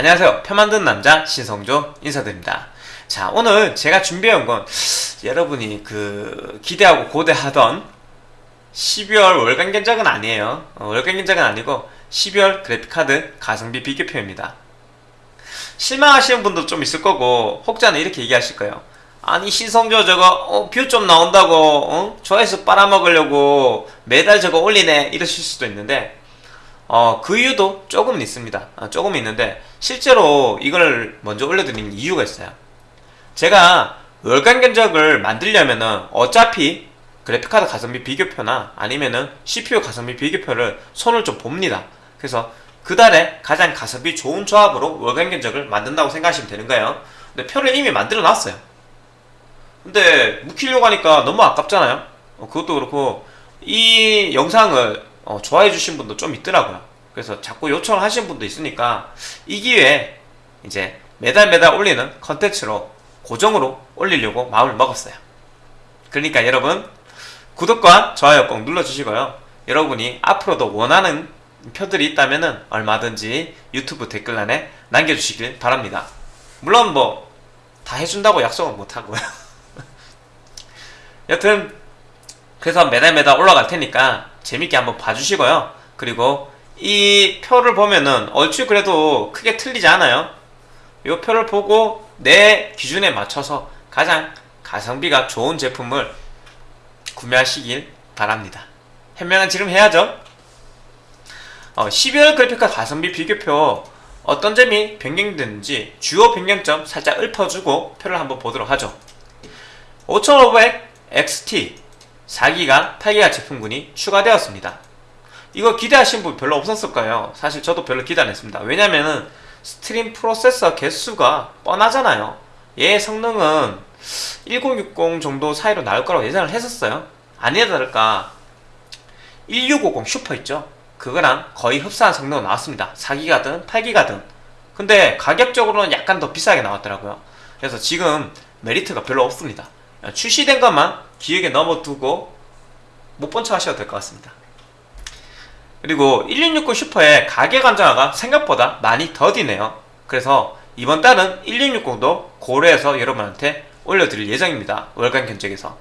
안녕하세요. 표 만드는 남자 신성조 인사드립니다. 자, 오늘 제가 준비해온 건 여러분이 그 기대하고 고대하던 12월 월간 견적은 아니에요. 어, 월간 견적은 아니고 12월 그래픽카드 가성비 비교표입니다. 실망하시는 분도 좀 있을 거고 혹자는 이렇게 얘기하실 거예요. 아니 신성조 저거 어, view 좀 나온다고 어? 조회수 빨아먹으려고 매달 저거 올리네 이러실 수도 있는데 어, 그 이유도 조금은 있습니다. 어, 조금 있는데 실제로 이걸 먼저 올려드리는 이유가 있어요. 제가 월간 견적을 만들려면 은 어차피 그래픽카드 가성비 비교표나 아니면은 CPU 가성비 비교표를 손을 좀 봅니다. 그래서 그 달에 가장 가성비 좋은 조합으로 월간 견적을 만든다고 생각하시면 되는 거예요. 근데 표를 이미 만들어 놨어요. 근데 묵히려고 하니까 너무 아깝잖아요. 어, 그것도 그렇고 이 영상을 어, 좋아해 주신 분도 좀 있더라고요. 그래서 자꾸 요청을 하신 분도 있으니까 이 기회에 이제 매달 매달 올리는 컨텐츠로 고정으로 올리려고 마음을 먹었어요. 그러니까 여러분 구독과 좋아요 꼭 눌러주시고요. 여러분이 앞으로도 원하는 표들이 있다면 얼마든지 유튜브 댓글란에 남겨주시길 바랍니다. 물론 뭐 다 해준다고 약속은 못하고요. 여튼 그래서 매달 매달 올라갈 테니까 재밌게 한번 봐주시고요. 그리고 이 표를 보면은 얼추 그래도 크게 틀리지 않아요. 이 표를 보고 내 기준에 맞춰서 가장 가성비가 좋은 제품을 구매하시길 바랍니다. 현명한 지름 해야죠. 어, 12월 그래픽카 가성비 비교표 어떤 점이 변경됐는지 주요 변경점 살짝 읊어주고 표를 한번 보도록 하죠. 5500 XT 4기가 8기가 제품군이 추가되었습니다. 이거 기대하신 분 별로 없었을 거예요. 사실 저도 별로 기대 안 했습니다. 왜냐면은 stream processor 개수가 뻔하잖아요. 얘 성능은 1060 정도 사이로 나올 거라고 예상을 했었어요. 아니나 다를까 1650 슈퍼 있죠? 그거랑 거의 흡사한 성능은 나왔습니다. 4기가든 8기가든. 근데 가격적으로는 약간 더 비싸게 나왔더라고요. 그래서 지금 메리트가 별로 없습니다. 출시된 것만 기획에 넣어두고 못 본 척 하셔도 될 것 같습니다. 그리고 1660 슈퍼의 가격 안정화가 생각보다 많이 더디네요. 그래서 이번 달은 1660도 고려해서 여러분한테 올려드릴 예정입니다. 월간 견적에서.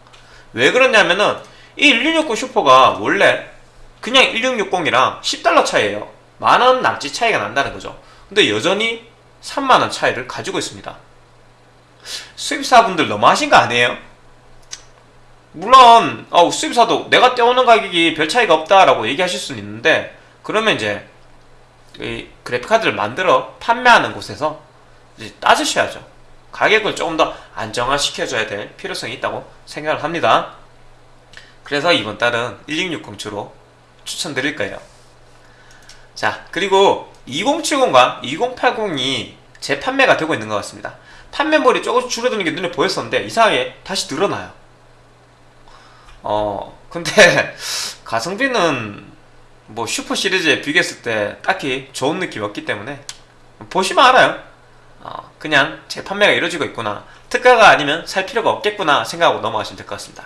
왜 그러냐면은 이 1660 슈퍼가 원래 그냥 1660이랑 10달러 차이에요. 만원 남짓 차이가 난다는 거죠. 근데 여전히 3만원 차이를 가지고 있습니다. 수입사분들 너무하신 거 아니에요? 물론 어, 수입사도 내가 떼오는 가격이 별 차이가 없다라고 얘기하실 수는 있는데 그러면 이제 이 그래픽카드를 만들어 판매하는 곳에서 이제 따지셔야죠. 가격을 조금 더 안정화시켜줘야 될 필요성이 있다고 생각을 합니다. 그래서 이번 달은 1660 주로 추천드릴 거예요. 자, 그리고 2070과 2080이 재판매가 되고 있는 것 같습니다. 판매물이 조금씩 줄어드는 게 눈에 보였었는데 이상하게 다시 늘어나요. 어, 근데 가성비는 뭐 슈퍼 시리즈에 비교했을 때 딱히 좋은 느낌이 없기 때문에 보시면 알아요. 어, 그냥 재판매가 이루어지고 있구나. 특가가 아니면 살 필요가 없겠구나 생각하고 넘어가시면 될 것 같습니다.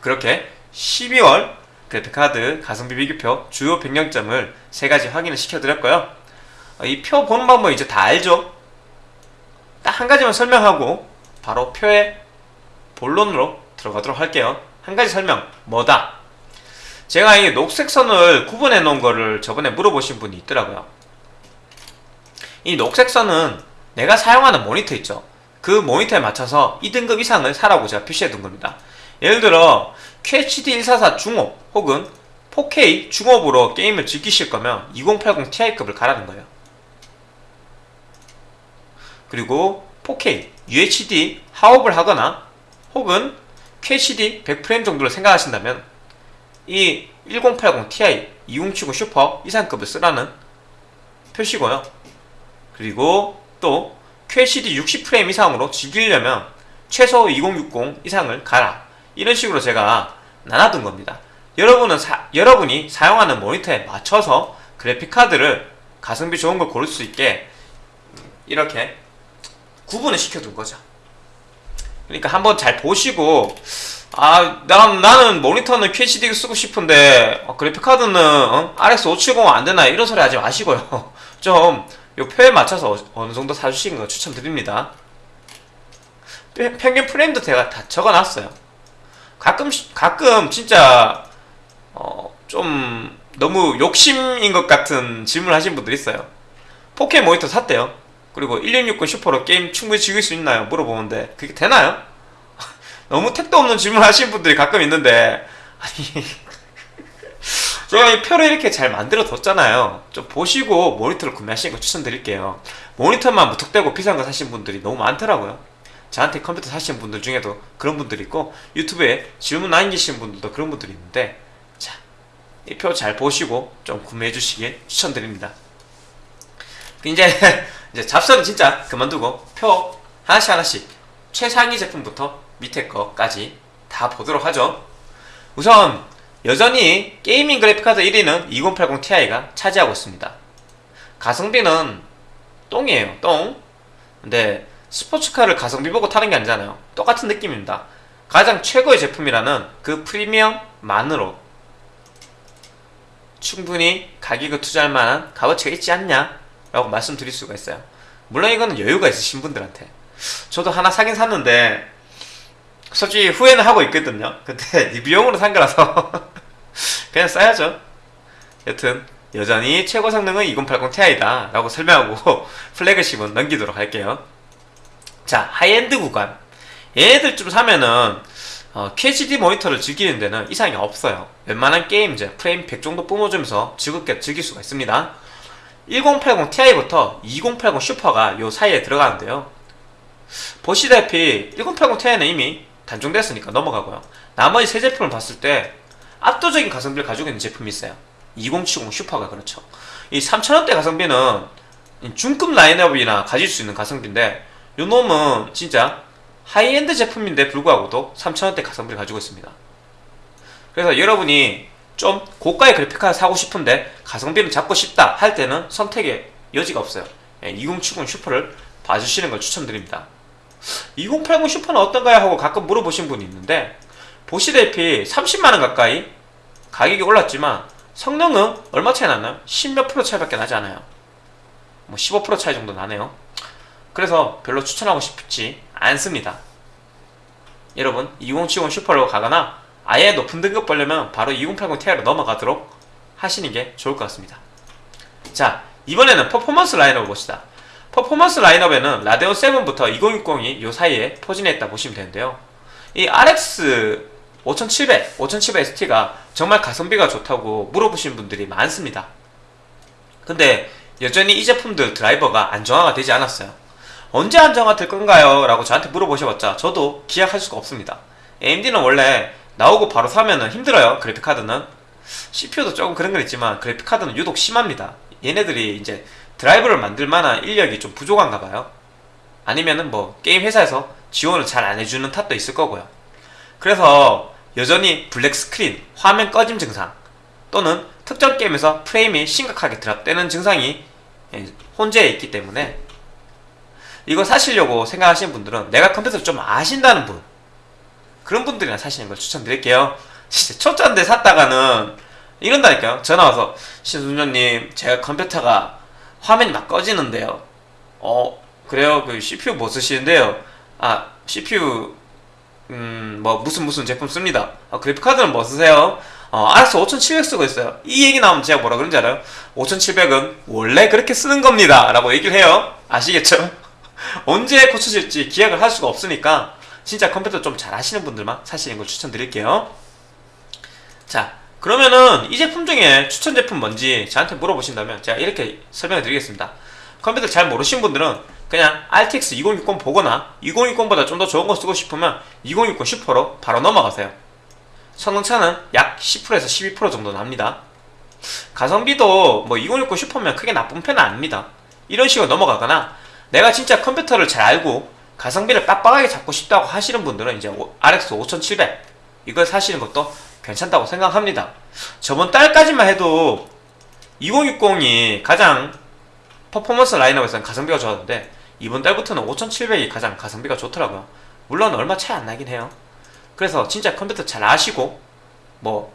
그렇게 12월 그래픽카드 가성비 비교표 주요 변경점을 세 가지 확인을 시켜드렸고요. 어, 이표 보는 방법 이제 다 알죠? 딱 한 가지만 설명하고 바로 표의 본론으로 들어가도록 할게요. 한 가지 설명, 뭐다? 제가 이 녹색 선을 구분해 놓은 거를 저번에 물어보신 분이 있더라고요. 이 녹색 선은 내가 사용하는 모니터 있죠. 그 모니터에 맞춰서 2등급 이상을 사라고 제가 표시해 둔 겁니다. 예를 들어 QHD144 중업 혹은 4K 중업으로 게임을 즐기실 거면 2080 Ti급을 가라는 거예요. 그리고 4K UHD 하업을 하거나 혹은 QHD 100프레임 정도를 생각하신다면 이 1080 Ti 2070 슈퍼 이상급을 쓰라는 표시고요. 그리고 또 QHD 60프레임 이상으로 즐기려면 최소 2060 이상을 가라. 이런 식으로 제가 나눠둔 겁니다. 여러분은 사, 여러분이 사용하는 모니터에 맞춰서 그래픽카드를 가성비 좋은 걸 고를 수 있게 이렇게 구분을 시켜둔 거죠. 그러니까 한번 잘 보시고 아, 난, 나는 모니터는 QHD 쓰고 싶은데 어, 그래픽카드는 어? RX 570 안되나 이런 소리 하지 마시고요. 좀 요 표에 맞춰서 어- 어느 정도 사주시는 거 추천드립니다. 평- 평균 프레임도 제가 다 적어놨어요. 가끔 가끔 진짜 어, 좀 너무 욕심인 것 같은 질문을 하신 분들 있어요. 4K 모니터 샀대요. 그리고 1660 슈퍼로 게임 충분히 즐길 수 있나요? 물어보는데 그게 되나요? 너무 택도 없는 질문 하시는 분들이 가끔 있는데 아니 제가 이 표를 이렇게 잘 만들어 뒀잖아요. 좀 보시고 모니터를 구매하시는 거 추천드릴게요. 모니터만 무턱대고 비싼 거 사신 분들이 너무 많더라고요. 저한테 컴퓨터 사시는 분들 중에도 그런 분들이 있고 유튜브에 질문 남기시는 분들도 그런 분들이 있는데 자, 이 표 잘 보시고 좀 구매해 주시길 추천드립니다. 이제 이제 잡설은 진짜 그만두고 표 하나씩 하나씩 최상위 제품부터 밑에 거까지 다 보도록 하죠. 우선 여전히 게이밍 그래픽카드 1위는 2080 Ti가 차지하고 있습니다. 가성비는 똥이에요, 똥. 근데 스포츠카를 가성비 보고 타는 게 아니잖아요. 똑같은 느낌입니다. 가장 최고의 제품이라는 그 프리미엄만으로 충분히 가격을 투자할 만한 값어치가 있지 않냐? 라고 말씀드릴 수가 있어요. 물론 이거는 여유가 있으신 분들한테. 저도 하나 사긴 샀는데, 솔직히 후회는 하고 있거든요. 근데 리뷰용으로 산 거라서 그냥 써야죠. 여튼 여전히 최고 성능은 2080 Ti다 라고 설명하고 flagship은 넘기도록 할게요. 자 하이엔드 구간 얘네들 좀 사면은 어, QHD 모니터를 즐기는 데는 이상이 없어요. 웬만한 게임 이제 프레임 100 정도 뿜어주면서 즐겁게 즐길 수가 있습니다. 1080 Ti부터 2080 슈퍼가 요 사이에 들어가는데요. 보시다시피 1080 Ti는 이미 단종됐으니까 넘어가고요. 나머지 세 제품을 봤을 때 압도적인 가성비를 가지고 있는 제품이 있어요. 2070 슈퍼가 그렇죠. 이 3000원대 가성비는 중급 라인업이나 가질 수 있는 가성비인데 요 놈은 진짜 하이엔드 제품인데 불구하고도 3000원대 가성비를 가지고 있습니다. 그래서 여러분이 좀 고가의 그래픽카드 사고 싶은데 가성비는 잡고 싶다 할 때는 선택의 여지가 없어요. 2070 슈퍼를 봐주시는 걸 추천드립니다. 2080 슈퍼는 어떤가요? 하고 가끔 물어보신 분이 있는데 보시다시피 30만원 가까이 가격이 올랐지만 성능은 얼마 차이 났나요? 10몇 프로 차이밖에 나지 않아요. 뭐 15% 차이 정도 나네요. 그래서 별로 추천하고 싶지 않습니다. 여러분 2070 슈퍼로 가거나 아예 높은 등급 보려면 바로 2080 Ti로 넘어가도록 하시는 게 좋을 것 같습니다. 자 이번에는 퍼포먼스 라인업을 봅시다. 퍼포먼스 라인업에는 라데온 7부터 2060이 요 사이에 포진해 있다 보시면 되는데요. 이 RX 5700, 5700 ST가 정말 가성비가 좋다고 물어보시는 분들이 많습니다. 근데 여전히 이 제품들 드라이버가 안정화가 되지 않았어요. 언제 안정화 될 건가요? 라고 저한테 물어보셔봤자 저도 기약할 수가 없습니다. AMD는 원래 나오고 바로 사면은 힘들어요. 그래픽카드는. CPU도 조금 그런 건 있지만 그래픽카드는 유독 심합니다. 얘네들이 이제 드라이버를 만들 만한 인력이 좀 부족한가 봐요. 아니면은 뭐 게임 회사에서 지원을 잘 안 해주는 탓도 있을 거고요. 그래서 여전히 black screen, 화면 꺼짐 증상 또는 특정 게임에서 프레임이 심각하게 drop되는 증상이 예, 혼재해 있기 때문에 이거 사시려고 생각하시는 분들은 내가 컴퓨터를 좀 아신다는 분 그런 분들이나 사시는 걸 추천드릴게요. 진짜 초짜인데 샀다가는 이런다니까요. 전화 와서 신순조님 제가 컴퓨터가 화면이 막 꺼지는데요. 어 그래요? 그 CPU 뭐 쓰시는데요? 아 CPU 음 뭐 무슨 무슨 제품 씁니다. 아, 그래픽 카드는 뭐 쓰세요? 어 알았어 5700 쓰고 있어요. 이 얘기 나오면 제가 뭐라 그런지 알아요? 5700은 원래 그렇게 쓰는 겁니다. 라고 얘기를 해요. 아시겠죠? 언제 고쳐질지 기약을 할 수가 없으니까 진짜 컴퓨터 좀 잘 하시는 분들만 사시는 걸 추천드릴게요. 자, 그러면은 이 제품 중에 추천 제품 뭔지 저한테 물어보신다면 제가 이렇게 설명해 드리겠습니다. 컴퓨터 잘 모르신 분들은 그냥 RTX 2060 보거나 2060보다 좀 더 좋은 거 쓰고 싶으면 2060 슈퍼로 바로 넘어가세요. 성능차는 약 10%에서 12% 정도 납니다. 가성비도 뭐 2060 슈퍼면 크게 나쁜 편은 아닙니다. 이런 식으로 넘어가거나 내가 진짜 컴퓨터를 잘 알고 가성비를 빡빡하게 잡고 싶다고 하시는 분들은 이제 RX 5700 이걸 사시는 것도 괜찮다고 생각합니다. 저번 달까지만 해도 2060이 가장 퍼포먼스 라인업에서는 가성비가 좋았는데 이번 달부터는 5700이 가장 가성비가 좋더라고요. 물론 얼마 차이 안 나긴 해요. 그래서 진짜 컴퓨터 잘 아시고 뭐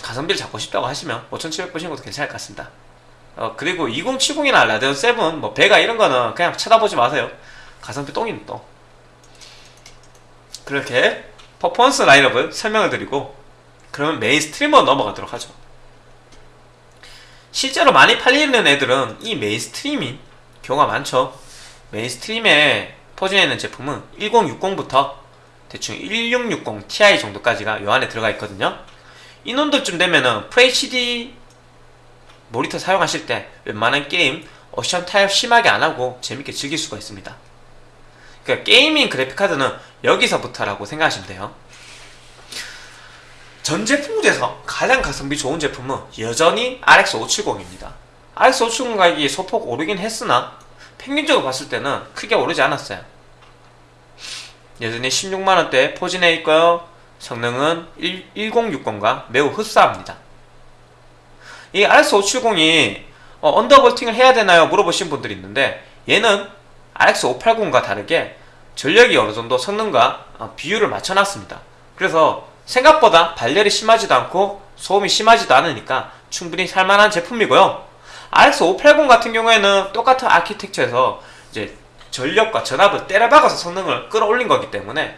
가성비를 잡고 싶다고 하시면 5700 보시는 것도 괜찮을 것 같습니다. 어, 그리고 2070이나 Radeon 7, 뭐 Vega 이런 거는 그냥 쳐다보지 마세요. 가성비 똥이에요 똥. 그렇게 퍼포먼스 라인업을 설명을 드리고 그러면 mainstream으로 넘어가도록 하죠. 실제로 많이 팔리는 애들은 이 mainstream 경우가 많죠. mainstream에 포진해 있는 제품은 1060부터 대충 1660 Ti 정도까지가 요 안에 들어가 있거든요. 이 놈들쯤 되면은 FHD 모니터 사용하실 때 웬만한 게임 옵션 타협 심하게 안 하고 재밌게 즐길 수가 있습니다. 그러니까 gaming 그래픽카드는 여기서부터라고 생각하시면 돼요. 전 제품 중에서 가장 가성비 좋은 제품은 여전히 RX 570입니다. RX 570 가격이 소폭 오르긴 했으나 평균적으로 봤을 때는 크게 오르지 않았어요. 여전히 16만원대 포진해 있고요. 성능은 1060과 매우 흡사합니다. 이 RX 570이 어, 언더볼팅을 해야 되나요? 물어보신 분들이 있는데 얘는 RX 580과 다르게 전력이 어느 정도 성능과 어, 비율을 맞춰놨습니다. 그래서 생각보다 발열이 심하지도 않고 소음이 심하지도 않으니까 충분히 살만한 제품이고요. RX 580 같은 경우에는 똑같은 아키텍처에서 이제 전력과 전압을 때려박아서 성능을 끌어올린 거기 때문에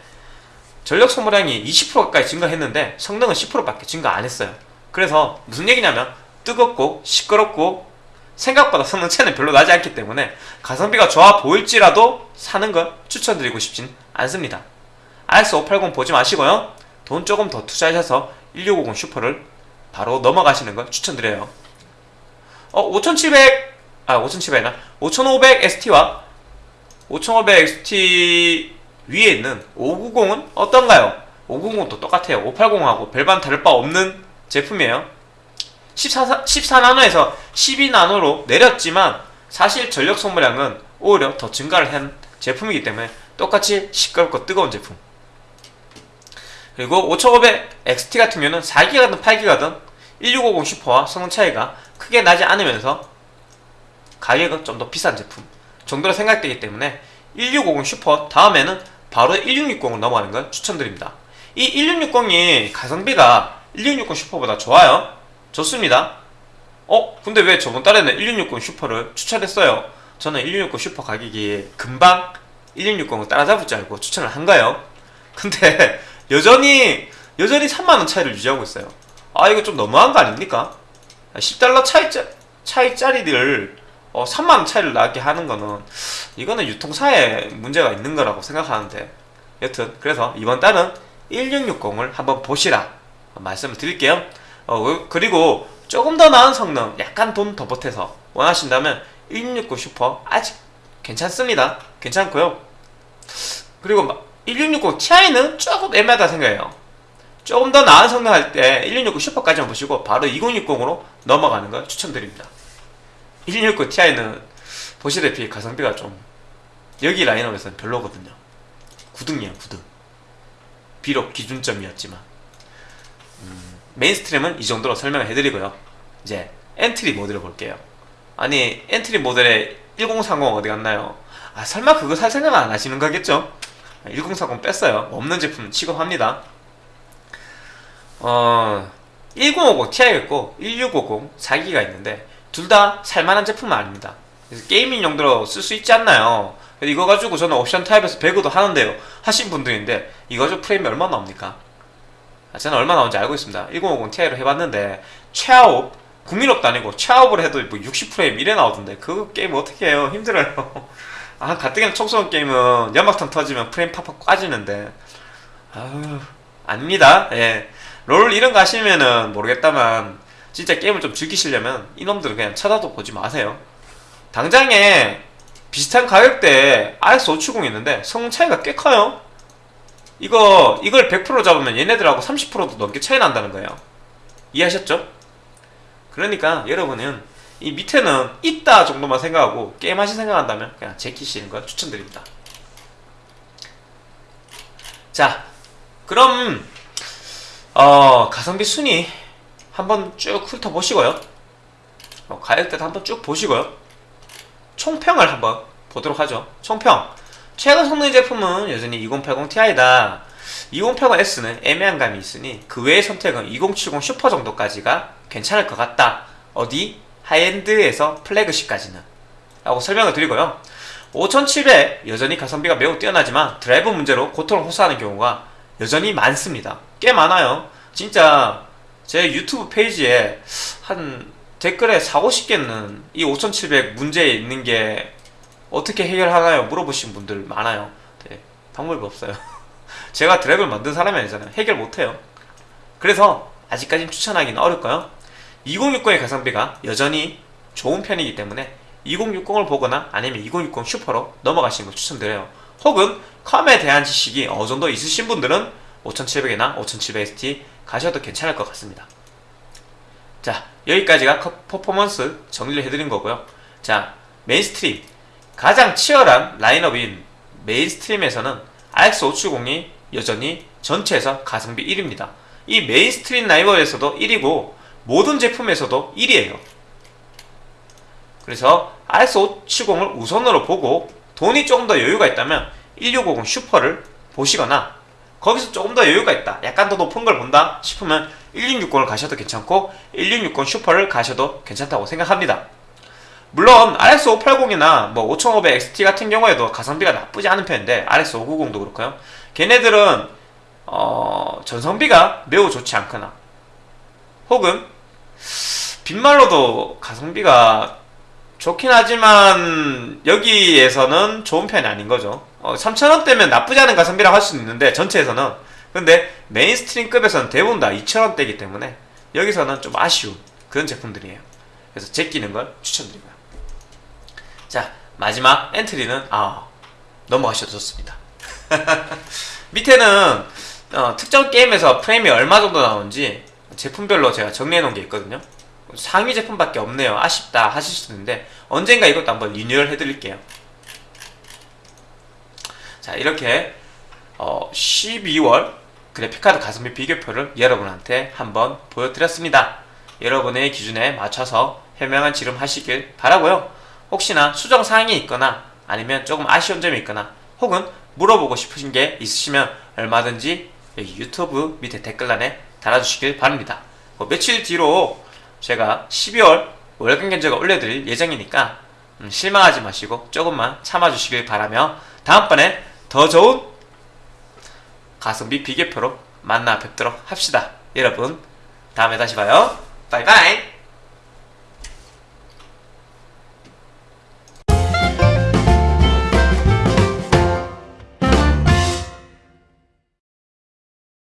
전력 소모량이 20% 가까이 증가했는데 성능은 10%밖에 증가 안 했어요. 그래서 무슨 얘기냐면 뜨겁고 시끄럽고 생각보다 성능 차이는 별로 나지 않기 때문에 가성비가 좋아 보일지라도 사는 걸 추천드리고 싶진 않습니다. RX580 보지 마시고요. 돈 조금 더 투자하셔서 1650 슈퍼를 바로 넘어가시는 걸 추천드려요. 어, 5700, 아, 5700나 5500 ST와 5500 ST 위에 있는 590은 어떤가요? 590은 또 똑같아요. 580하고 별반 다를 바 없는 제품이에요. 14, 14나노에서 12나노로 내렸지만 사실 전력 소모량은 오히려 더 증가를 한 제품이기 때문에 똑같이 시끄럽고 뜨거운 제품. 그리고 5500 XT 같은 경우는 4기가든 8기가든 1650 슈퍼와 성능 차이가 크게 나지 않으면서 가격은 좀 더 비싼 제품 정도로 생각되기 때문에 1650 슈퍼 다음에는 바로 1660을 넘어가는 걸 추천드립니다. 이 1660이 가성비가 1660 슈퍼보다 좋아요. 좋습니다. 어? 근데 왜 저번 달에는 1660 슈퍼를 추천했어요? 저는 1660 슈퍼 가격이 금방 1660을 따라잡을 줄 알고 추천을 한 거예요. 근데 여전히 여전히 3만원 차이를 유지하고 있어요. 아 이거 좀 너무한 거 아닙니까? 10달러 차이, 차이짜리들 어, 3만원 차이를 나게 하는 거는 이거는 유통사에 문제가 있는 거라고 생각하는데 여튼 그래서 이번 달은 1660을 한번 보시라 말씀을 드릴게요 어, 그리고 조금 더 나은 성능 약간 돈 더 보태서 원하신다면 1660 슈퍼 아직 괜찮습니다. 괜찮고요. 그리고 1660 Ti는 조금 애매하다 생각해요. 조금 더 나은 성능 할 때 1660 슈퍼까지만 보시고 바로 2060으로 넘어가는 걸 추천드립니다. 1660 Ti는 보시다시피 가성비가 좀 여기 라인업에서는 별로거든요. 9등이에요, 9등. 비록 기준점이었지만 음, mainstream은 이 정도로 설명을 해드리고요. 이제 entry 모델을 볼게요. 아니 entry 모델에 1030 어디 갔나요? 아 설마 그거 살 생각 안 하시는 거겠죠? 1040 뺐어요. 없는 제품 취급합니다. 어 1050 Ti가 있고 1650 4기가 있는데 둘 다 살만한 제품은 아닙니다. gaming 용도로 쓸 수 있지 않나요? 이거 가지고 저는 옵션 타협해서 배그도 하는데요. 하신 분들인데 이거 가지고 프레임이 얼마 나옵니까? 아, 저는 얼마 나오는지 알고 있습니다. 1050 Ti로 해봤는데 최하옵 국민업도 아니고 최하옵을 해도 뭐 60프레임 이래 나오던데 그 게임 어떻게 해요? 힘들어요. 아 가뜩이나 청소년 게임은 연막탄 터지면 프레임 팍팍 까지는데 아유 아닙니다. 예. 롤 이런 거 하시면은 모르겠다만 진짜 게임을 좀 즐기시려면 이놈들은 그냥 쳐다도 보지 마세요. 당장에 비슷한 가격대에 RX570 있는데 성능 차이가 꽤 커요. 이거 이걸 100% 잡으면 얘네들하고 30%도 넘게 차이 난다는 거예요. 이해하셨죠? 그러니까 여러분은 이 밑에는 있다 정도만 생각하고 게임하시 생각한다면 그냥 제키시는 걸 추천드립니다. 자, 그럼 어, 가성비 순위 한번 쭉 훑어보시고요. 어, 가격대도 한번 쭉 보시고요. 총평을 한번 보도록 하죠. 총평. 최고 성능 제품은 여전히 2080 Ti다. 2080S는 애매한 감이 있으니 그 외의 선택은 2070 슈퍼 정도까지가 괜찮을 것 같다. 어디? high-end에서 flagship까지는 라고 설명을 드리고요 5700 여전히 가성비가 매우 뛰어나지만 드라이버 문제로 고통을 호소하는 경우가 여전히 많습니다 꽤 많아요 진짜 제 유튜브 페이지에 한 댓글에 4, 50개는 이 5700 문제에 있는 게 어떻게 해결하나요? 물어보신 분들 많아요. 네, 방법이 없어요. 제가 드라이브를 만든 사람이 아니잖아요. 해결 못해요. 그래서 아직까진 추천하기는 어렵고요. 2060의 가성비가 여전히 좋은 편이기 때문에 2060을 보거나 아니면 2060 슈퍼로 넘어가시는 걸 추천드려요. 혹은 컴에 대한 지식이 어느 정도 있으신 분들은 5700이나 5700ST 가셔도 괜찮을 것 같습니다. 자 여기까지가 커- 퍼포먼스 정리를 해드린 거고요. 자 mainstream 가장 치열한 라인업인 mainstream에서는 RX570이 여전히 전체에서 가성비 1위입니다. 이 mainstream 라인업에서도 1위고 모든 제품에서도 1위에요. 그래서 RX570을 우선으로 보고 돈이 조금 더 여유가 있다면 1650 슈퍼를 보시거나 거기서 조금 더 여유가 있다 약간 더 높은 걸 본다 싶으면 1660을 가셔도 괜찮고 1660 슈퍼를 가셔도 괜찮다고 생각합니다 물론 RX580이나 뭐 5500 XT 같은 경우에도 가성비가 나쁘지 않은 편인데 RX590도 그렇고요 걔네들은 어, 전성비가 매우 좋지 않거나 혹은 빈말로도 가성비가 좋긴 하지만 여기에서는 좋은 편이 아닌 거죠. 어, 3,000원대면 나쁘지 않은 가성비라고 할 수는 있는데 전체에서는 근데 메인스트림급에서는 대부분 다 2,000원대이기 때문에 여기서는 좀 아쉬운 그런 제품들이에요. 그래서 제끼는 걸 추천드리고요. 자 마지막 엔트리는 아 넘어가셔도 좋습니다. 밑에는 어, 특정 게임에서 프레임이 얼마 정도 나오는지 제품별로 제가 정리해 놓은 게 있거든요. 상위 제품밖에 없네요. 아쉽다 하실 수 있는데 언젠가 이것도 한번 리뉴얼 해 드릴게요. 자 이렇게 어, 12월 그래픽카드 가성비 비교표를 여러분한테 한번 보여드렸습니다. 여러분의 기준에 맞춰서 현명한 지름 하시길 바라고요. 혹시나 수정 사항이 있거나 아니면 조금 아쉬운 점이 있거나 혹은 물어보고 싶으신 게 있으시면 얼마든지 여기 유튜브 밑에 댓글란에 달아주시길 바랍니다. 뭐 며칠 뒤로 제가 12월 월간 견적을 올려드릴 예정이니까 음, 실망하지 마시고 조금만 참아주시길 바라며 다음번에 더 좋은 가성비 비교표로 만나 뵙도록 합시다. 여러분 다음에 다시 봐요. 바이바이